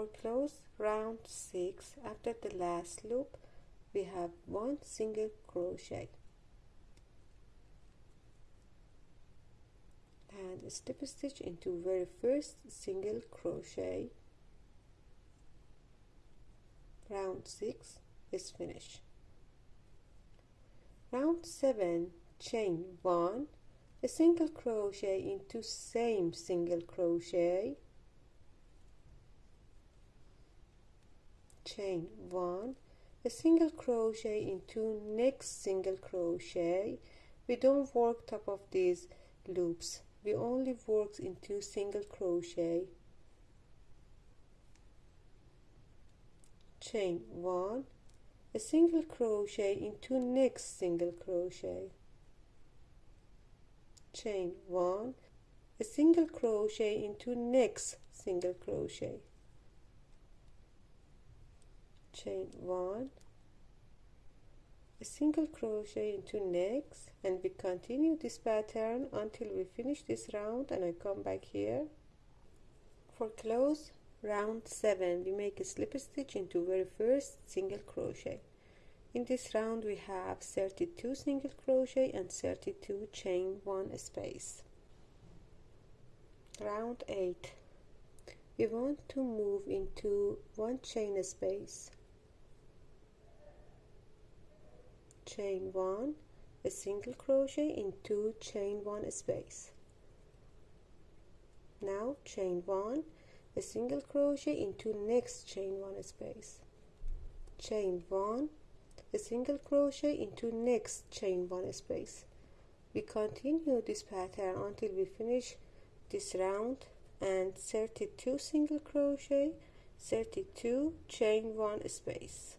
for close round 6 after the last loop we have one single crochet. And slip stitch into very first single crochet. Round 6 is finished. Round 7 chain 1 a single crochet into same single crochet chain 1 a single crochet into next single crochet. We don't work top of these loops. We only work into single crochet. Chain 1 a single crochet into next single crochet. Chain 1 a single crochet into next single crochet chain 1 a single crochet into next and we continue this pattern until we finish this round and I come back here. For close round 7 we make a slip stitch into very first single crochet. In this round we have 32 single crochet and 32 chain 1 space. Round 8 we want to move into one chain space chain 1 a single crochet in two chain 1 space. Now chain 1 a single crochet into next chain 1 space. Chain 1 a single crochet into next chain 1 space. We continue this pattern until we finish this round and 32 single crochet 32 chain 1 space